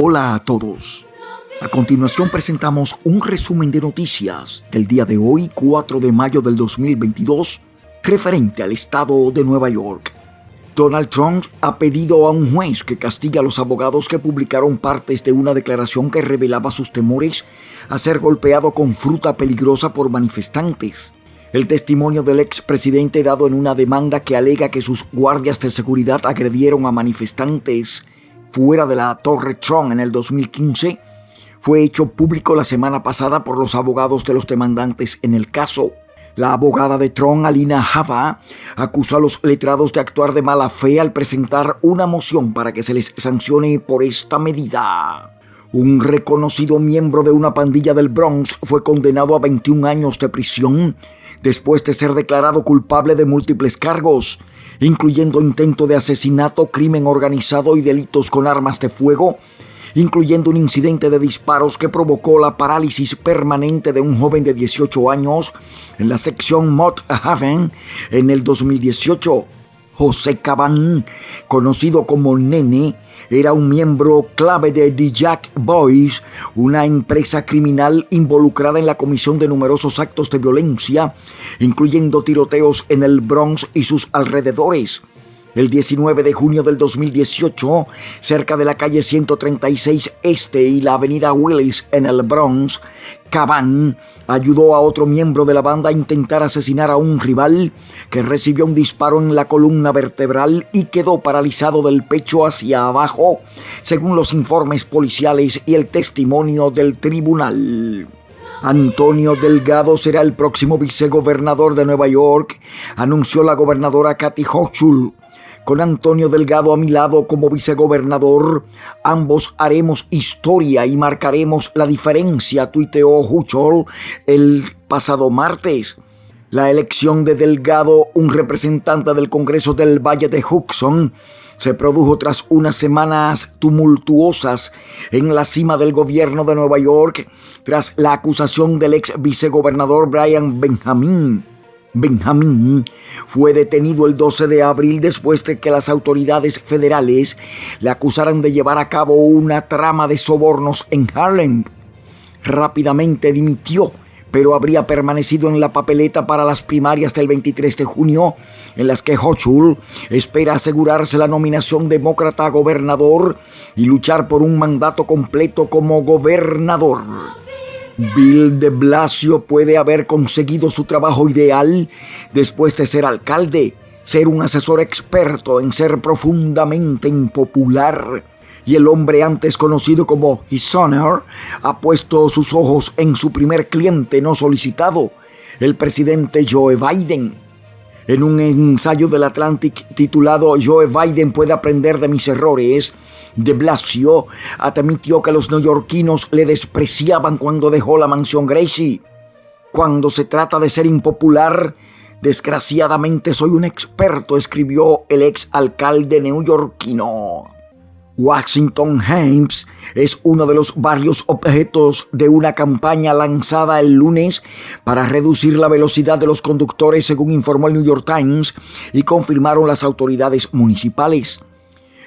Hola a todos. A continuación presentamos un resumen de noticias del día de hoy, 4 de mayo del 2022, referente al estado de Nueva York. Donald Trump ha pedido a un juez que castigue a los abogados que publicaron partes de una declaración que revelaba sus temores a ser golpeado con fruta peligrosa por manifestantes. El testimonio del expresidente dado en una demanda que alega que sus guardias de seguridad agredieron a manifestantes fuera de la Torre Trump en el 2015 fue hecho público la semana pasada por los abogados de los demandantes en el caso. La abogada de Tron, Alina Java, acusó a los letrados de actuar de mala fe al presentar una moción para que se les sancione por esta medida. Un reconocido miembro de una pandilla del Bronx fue condenado a 21 años de prisión después de ser declarado culpable de múltiples cargos, incluyendo intento de asesinato, crimen organizado y delitos con armas de fuego, incluyendo un incidente de disparos que provocó la parálisis permanente de un joven de 18 años en la sección Mott Haven en el 2018. José Cabán, conocido como Nene, era un miembro clave de The Jack Boys, una empresa criminal involucrada en la comisión de numerosos actos de violencia, incluyendo tiroteos en el Bronx y sus alrededores. El 19 de junio del 2018, cerca de la calle 136 Este y la avenida Willis en el Bronx, Caban ayudó a otro miembro de la banda a intentar asesinar a un rival que recibió un disparo en la columna vertebral y quedó paralizado del pecho hacia abajo, según los informes policiales y el testimonio del tribunal. Antonio Delgado será el próximo vicegobernador de Nueva York, anunció la gobernadora Kathy Hochul. Con Antonio Delgado a mi lado como vicegobernador, ambos haremos historia y marcaremos la diferencia, tuiteó Huchol el pasado martes. La elección de Delgado, un representante del Congreso del Valle de Hudson, se produjo tras unas semanas tumultuosas en la cima del gobierno de Nueva York, tras la acusación del ex vicegobernador Brian Benjamin Benjamín fue detenido el 12 de abril después de que las autoridades federales le acusaran de llevar a cabo una trama de sobornos en Harlem. Rápidamente dimitió, pero habría permanecido en la papeleta para las primarias del 23 de junio, en las que Hochul espera asegurarse la nominación demócrata a gobernador y luchar por un mandato completo como gobernador. Bill de Blasio puede haber conseguido su trabajo ideal después de ser alcalde, ser un asesor experto en ser profundamente impopular. Y el hombre antes conocido como His Honor ha puesto sus ojos en su primer cliente no solicitado, el presidente Joe Biden. En un ensayo del Atlantic titulado Joe Biden puede aprender de mis errores, de Blasio admitió que los neoyorquinos le despreciaban cuando dejó la mansión Gracie. Cuando se trata de ser impopular, desgraciadamente soy un experto, escribió el ex alcalde neoyorquino. Washington Heights es uno de los varios objetos de una campaña lanzada el lunes para reducir la velocidad de los conductores, según informó el New York Times y confirmaron las autoridades municipales.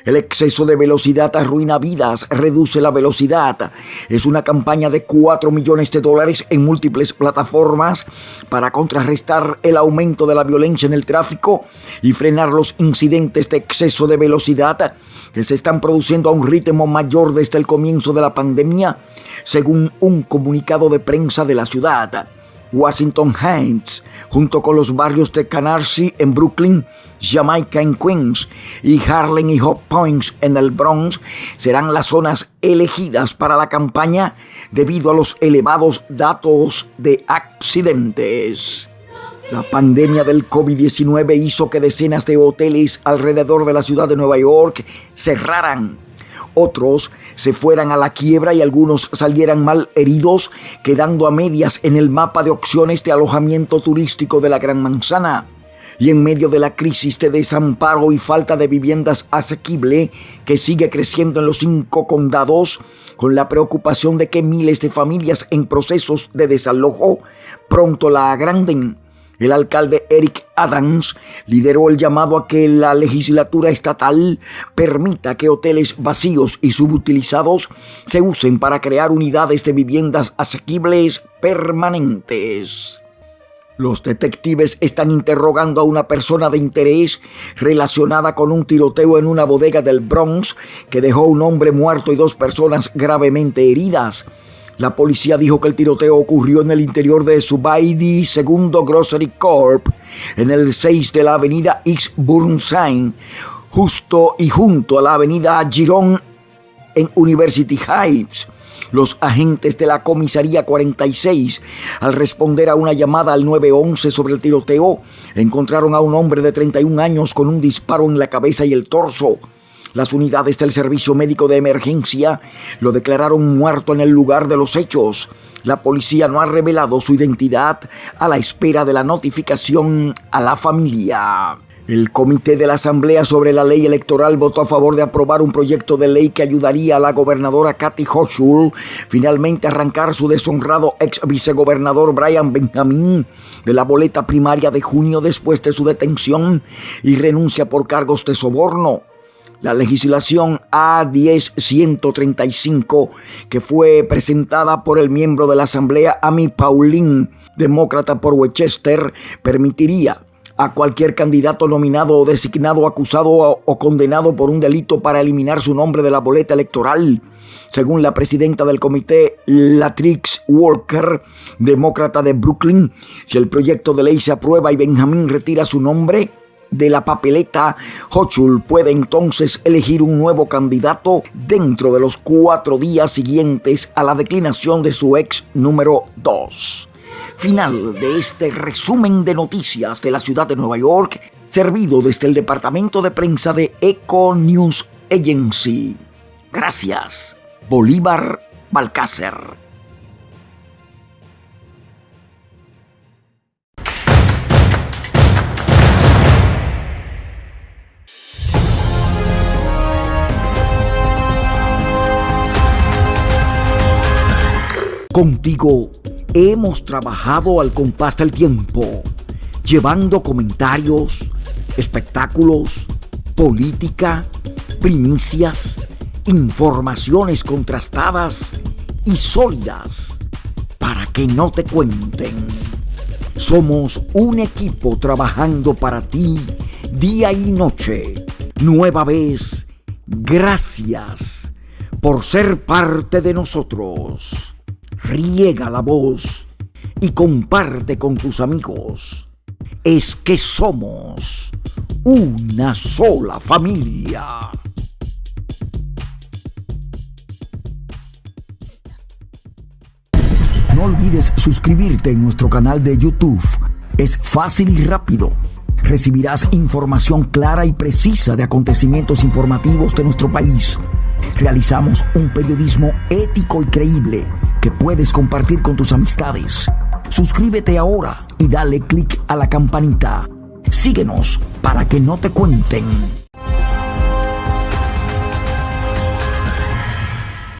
El exceso de velocidad arruina vidas, reduce la velocidad. Es una campaña de 4 millones de dólares en múltiples plataformas para contrarrestar el aumento de la violencia en el tráfico y frenar los incidentes de exceso de velocidad que se están produciendo a un ritmo mayor desde el comienzo de la pandemia, según un comunicado de prensa de la ciudad. Washington Heights, junto con los barrios de Canarsie en Brooklyn, Jamaica en Queens y Harlem y Hot Points en el Bronx, serán las zonas elegidas para la campaña debido a los elevados datos de accidentes. La pandemia del COVID-19 hizo que decenas de hoteles alrededor de la ciudad de Nueva York cerraran otros se fueran a la quiebra y algunos salieran mal heridos, quedando a medias en el mapa de opciones de alojamiento turístico de la Gran Manzana. Y en medio de la crisis de desamparo y falta de viviendas asequible que sigue creciendo en los cinco condados, con la preocupación de que miles de familias en procesos de desalojo pronto la agranden, El alcalde Eric Adams lideró el llamado a que la legislatura estatal permita que hoteles vacíos y subutilizados se usen para crear unidades de viviendas asequibles permanentes. Los detectives están interrogando a una persona de interés relacionada con un tiroteo en una bodega del Bronx que dejó un hombre muerto y dos personas gravemente heridas. La policía dijo que el tiroteo ocurrió en el interior de Subaidi Segundo Grocery Corp, en el 6 de la avenida X Burnside, justo y junto a la avenida Girón en University Heights. Los agentes de la comisaría 46, al responder a una llamada al 911 sobre el tiroteo, encontraron a un hombre de 31 años con un disparo en la cabeza y el torso. Las unidades del Servicio Médico de Emergencia lo declararon muerto en el lugar de los hechos. La policía no ha revelado su identidad a la espera de la notificación a la familia. El comité de la Asamblea sobre la ley electoral votó a favor de aprobar un proyecto de ley que ayudaría a la gobernadora Kathy Hochul finalmente a arrancar su deshonrado ex vicegobernador Brian Benjamin de la boleta primaria de junio después de su detención y renuncia por cargos de soborno. La legislación A10135, que fue presentada por el miembro de la Asamblea Amy Pauline, demócrata por Westchester, permitiría a cualquier candidato nominado o designado, acusado o condenado por un delito para eliminar su nombre de la boleta electoral. Según la presidenta del comité, Latrix Walker, demócrata de Brooklyn, si el proyecto de ley se aprueba y Benjamín retira su nombre, de la papeleta, Hochul puede entonces elegir un nuevo candidato dentro de los cuatro días siguientes a la declinación de su ex número 2 final de este resumen de noticias de la ciudad de Nueva York, servido desde el departamento de prensa de Eco News Agency. Gracias, Bolívar Balcácer. Contigo hemos trabajado al compás del tiempo, llevando comentarios, espectáculos, política, primicias, informaciones contrastadas y sólidas para que no te cuenten. Somos un equipo trabajando para ti día y noche. Nueva vez, gracias por ser parte de nosotros riega la voz y comparte con tus amigos. Es que somos una sola familia. No olvides suscribirte en nuestro canal de YouTube. Es fácil y rápido. Recibirás información clara y precisa de acontecimientos informativos de nuestro país. Realizamos un periodismo ético y creíble que puedes compartir con tus amistades. Suscríbete ahora y dale click a la campanita. Síguenos para que no te cuenten.